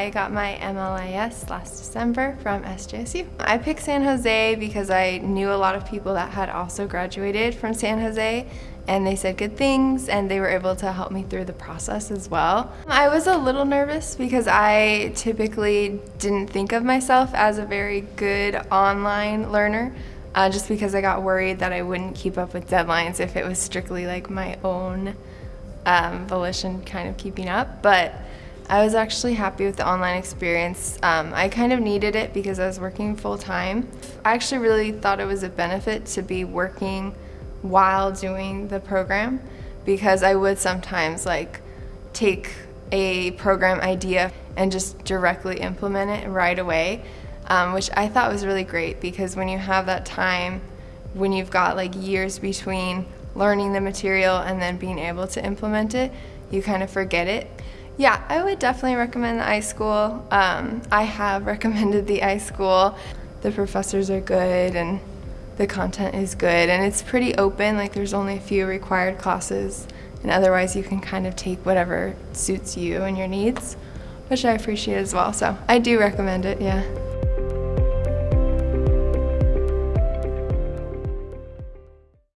I got my MLIS last December from SJSU. I picked San Jose because I knew a lot of people that had also graduated from San Jose and they said good things and they were able to help me through the process as well. I was a little nervous because I typically didn't think of myself as a very good online learner uh, just because I got worried that I wouldn't keep up with deadlines if it was strictly like my own um, volition kind of keeping up. But I was actually happy with the online experience. Um, I kind of needed it because I was working full time. I actually really thought it was a benefit to be working while doing the program because I would sometimes like take a program idea and just directly implement it right away, um, which I thought was really great because when you have that time, when you've got like years between learning the material and then being able to implement it, you kind of forget it. Yeah, I would definitely recommend the iSchool. Um, I have recommended the iSchool. The professors are good and the content is good and it's pretty open, like there's only a few required classes and otherwise you can kind of take whatever suits you and your needs, which I appreciate as well. So I do recommend it, yeah.